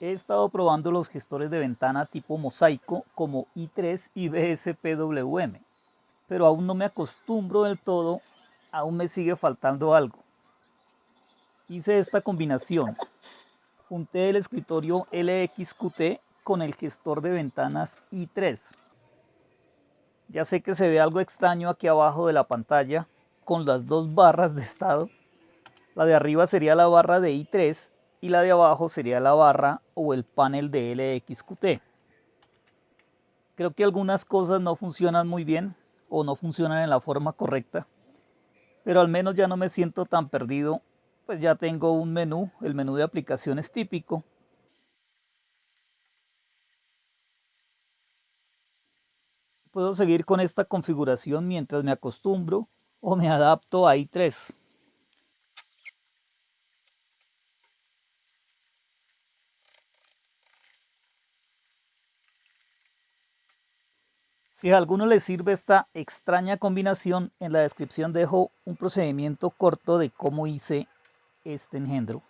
He estado probando los gestores de ventana tipo mosaico como i3 y BSPWM, pero aún no me acostumbro del todo, aún me sigue faltando algo. Hice esta combinación. Junté el escritorio LXQT con el gestor de ventanas i3. Ya sé que se ve algo extraño aquí abajo de la pantalla con las dos barras de estado. La de arriba sería la barra de i3 y la de abajo sería la barra o el panel de LXQT. Creo que algunas cosas no funcionan muy bien o no funcionan en la forma correcta, pero al menos ya no me siento tan perdido, pues ya tengo un menú, el menú de aplicaciones típico. Puedo seguir con esta configuración mientras me acostumbro o me adapto a i3. Si a alguno le sirve esta extraña combinación, en la descripción dejo un procedimiento corto de cómo hice este engendro.